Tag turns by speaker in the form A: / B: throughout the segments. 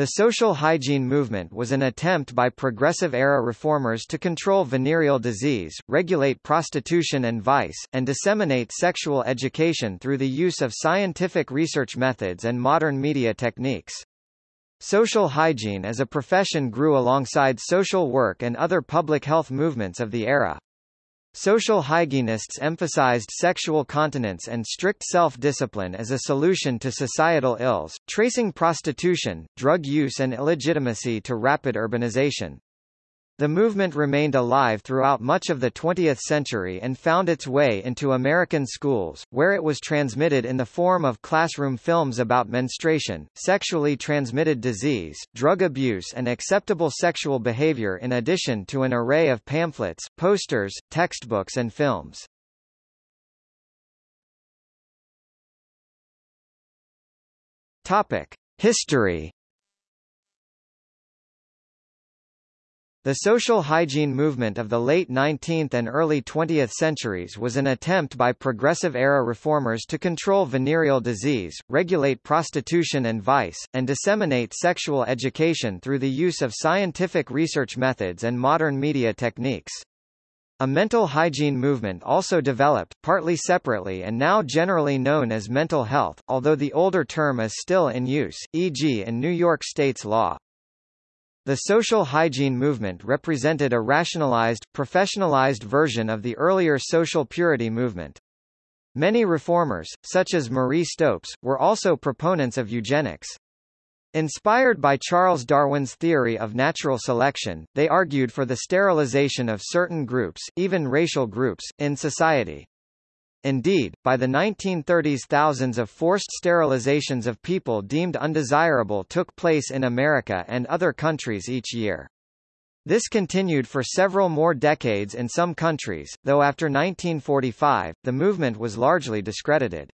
A: The social hygiene movement was an attempt by progressive-era reformers to control venereal disease, regulate prostitution and vice, and disseminate sexual education through the use of scientific research methods and modern media techniques. Social hygiene as a profession grew alongside social work and other public health movements of the era. Social hygienists emphasized sexual continence and strict self-discipline as a solution to societal ills, tracing prostitution, drug use and illegitimacy to rapid urbanization. The movement remained alive throughout much of the 20th century and found its way into American schools, where it was transmitted in the form of classroom films about menstruation, sexually transmitted disease, drug abuse and acceptable sexual behavior in addition to an array of pamphlets, posters, textbooks and films. History The social hygiene movement of the late 19th and early 20th centuries was an attempt by progressive-era reformers to control venereal disease, regulate prostitution and vice, and disseminate sexual education through the use of scientific research methods and modern media techniques. A mental hygiene movement also developed, partly separately and now generally known as mental health, although the older term is still in use, e.g. in New York State's law. The social hygiene movement represented a rationalized, professionalized version of the earlier social purity movement. Many reformers, such as Marie Stopes, were also proponents of eugenics. Inspired by Charles Darwin's theory of natural selection, they argued for the sterilization of certain groups, even racial groups, in society. Indeed, by the 1930s thousands of forced sterilizations of people deemed undesirable took place in America and other countries each year. This continued for several more decades in some countries, though after 1945, the movement was largely discredited.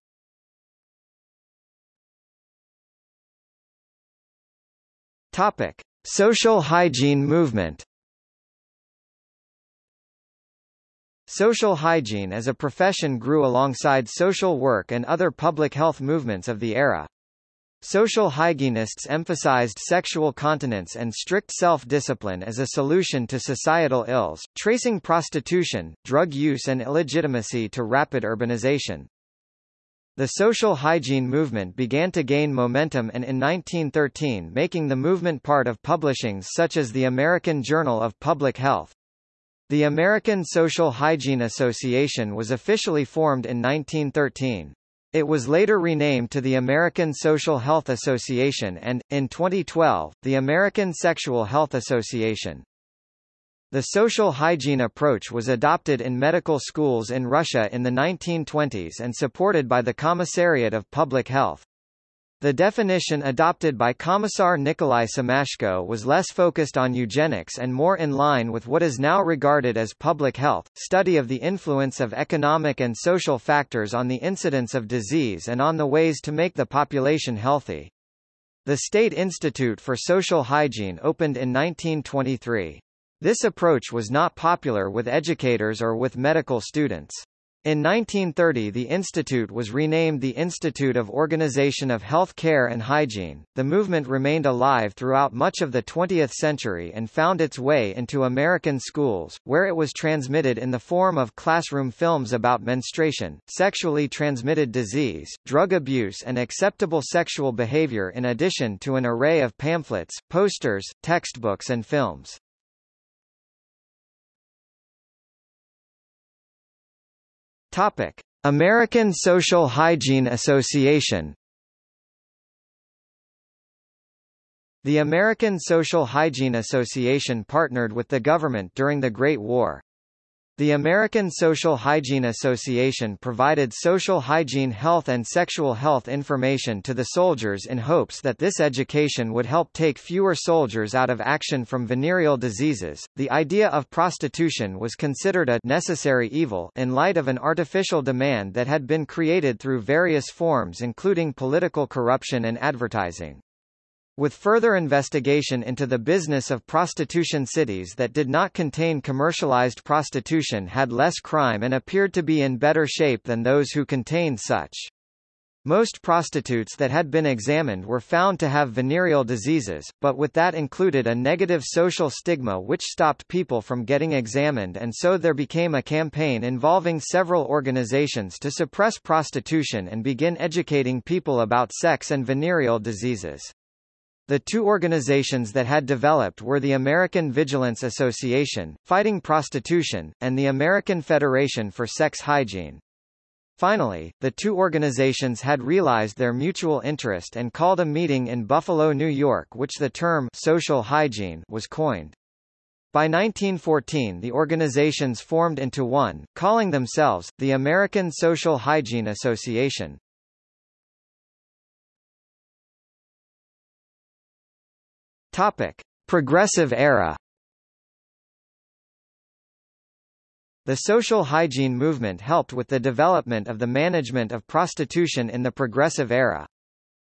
A: Topic. Social hygiene movement Social hygiene as a profession grew alongside social work and other public health movements of the era. Social hygienists emphasized sexual continence and strict self-discipline as a solution to societal ills, tracing prostitution, drug use and illegitimacy to rapid urbanization. The social hygiene movement began to gain momentum and in 1913 making the movement part of publishings such as the American Journal of Public Health. The American Social Hygiene Association was officially formed in 1913. It was later renamed to the American Social Health Association and, in 2012, the American Sexual Health Association. The social hygiene approach was adopted in medical schools in Russia in the 1920s and supported by the Commissariat of Public Health. The definition adopted by Commissar Nikolai Semashko was less focused on eugenics and more in line with what is now regarded as public health, study of the influence of economic and social factors on the incidence of disease and on the ways to make the population healthy. The State Institute for Social Hygiene opened in 1923. This approach was not popular with educators or with medical students. In 1930 the institute was renamed the Institute of Organization of Health Care and Hygiene. The movement remained alive throughout much of the 20th century and found its way into American schools, where it was transmitted in the form of classroom films about menstruation, sexually transmitted disease, drug abuse and acceptable sexual behavior in addition to an array of pamphlets, posters, textbooks and films. Topic: American Social Hygiene Association The American Social Hygiene Association partnered with the government during the Great War. The American Social Hygiene Association provided social hygiene health and sexual health information to the soldiers in hopes that this education would help take fewer soldiers out of action from venereal diseases. The idea of prostitution was considered a necessary evil in light of an artificial demand that had been created through various forms including political corruption and advertising. With further investigation into the business of prostitution cities that did not contain commercialized prostitution had less crime and appeared to be in better shape than those who contained such. Most prostitutes that had been examined were found to have venereal diseases, but with that included a negative social stigma which stopped people from getting examined and so there became a campaign involving several organizations to suppress prostitution and begin educating people about sex and venereal diseases. The two organizations that had developed were the American Vigilance Association, fighting prostitution, and the American Federation for Sex Hygiene. Finally, the two organizations had realized their mutual interest and called a meeting in Buffalo, New York which the term social hygiene was coined. By 1914 the organizations formed into one, calling themselves, the American Social Hygiene Association. Topic. Progressive era The social hygiene movement helped with the development of the management of prostitution in the Progressive Era.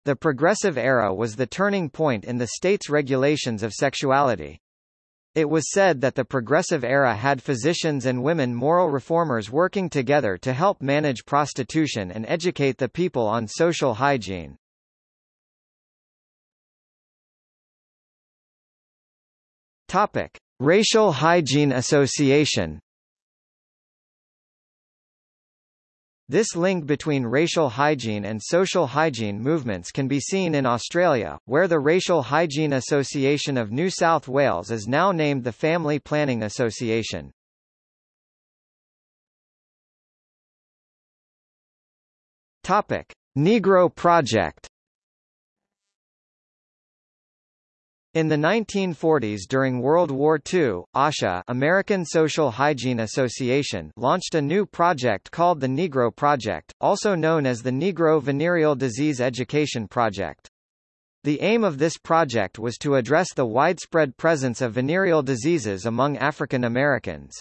A: The Progressive Era was the turning point in the state's regulations of sexuality. It was said that the Progressive Era had physicians and women moral reformers working together to help manage prostitution and educate the people on social hygiene. Topic. Racial Hygiene Association This link between racial hygiene and social hygiene movements can be seen in Australia, where the Racial Hygiene Association of New South Wales is now named the Family Planning Association. Topic: Negro Project In the 1940s during World War II, ASHA American Social Hygiene Association launched a new project called the Negro Project, also known as the Negro Venereal Disease Education Project. The aim of this project was to address the widespread presence of venereal diseases among African Americans.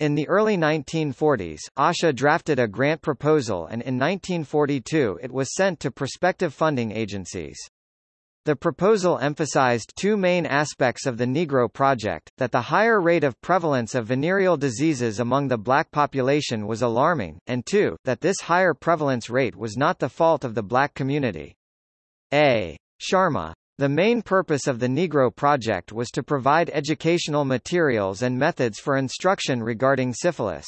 A: In the early 1940s, ASHA drafted a grant proposal and in 1942 it was sent to prospective funding agencies. The proposal emphasized two main aspects of the Negro Project, that the higher rate of prevalence of venereal diseases among the black population was alarming, and two, that this higher prevalence rate was not the fault of the black community. A. Sharma. The main purpose of the Negro Project was to provide educational materials and methods for instruction regarding syphilis.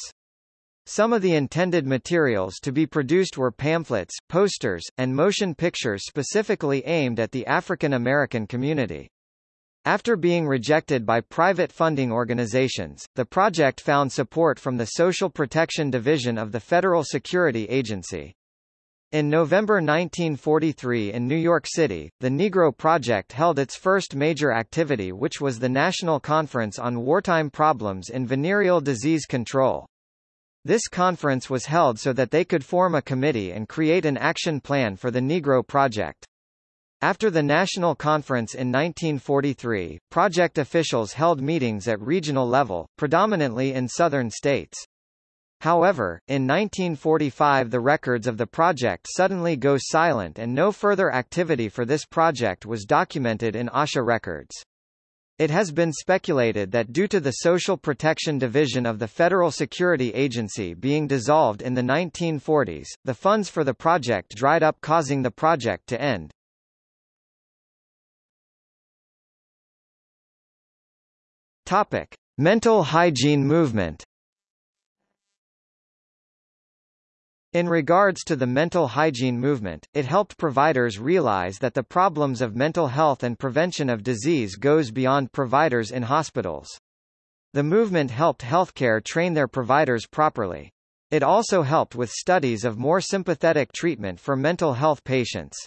A: Some of the intended materials to be produced were pamphlets, posters, and motion pictures specifically aimed at the African American community. After being rejected by private funding organizations, the project found support from the Social Protection Division of the Federal Security Agency. In November 1943 in New York City, the Negro Project held its first major activity which was the National Conference on Wartime Problems in Venereal Disease Control. This conference was held so that they could form a committee and create an action plan for the Negro Project. After the national conference in 1943, project officials held meetings at regional level, predominantly in southern states. However, in 1945 the records of the project suddenly go silent and no further activity for this project was documented in ASHA records. It has been speculated that due to the Social Protection Division of the Federal Security Agency being dissolved in the 1940s, the funds for the project dried up causing the project to end. Topic. Mental hygiene movement In regards to the mental hygiene movement, it helped providers realize that the problems of mental health and prevention of disease goes beyond providers in hospitals. The movement helped healthcare train their providers properly. It also helped with studies of more sympathetic treatment for mental health patients.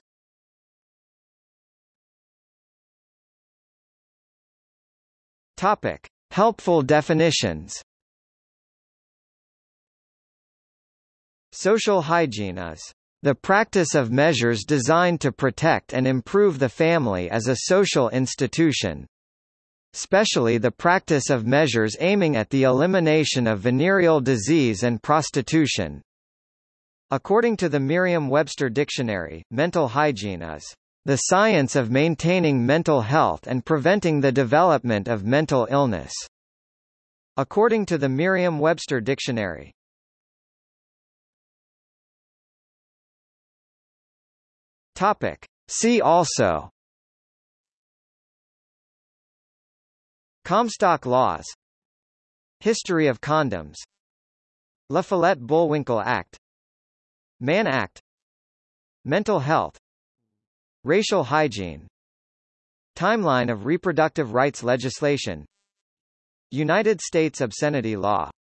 A: Topic. Helpful definitions Social hygiene is the practice of measures designed to protect and improve the family as a social institution. Especially the practice of measures aiming at the elimination of venereal disease and prostitution. According to the Merriam-Webster Dictionary, mental hygiene is the science of maintaining mental health and preventing the development of mental illness. According to the Merriam-Webster Dictionary, Topic. See also. Comstock laws. History of condoms. La Follette-Bulwinkle Act. Mann Act. Mental health. Racial hygiene. Timeline of reproductive rights legislation. United States obscenity law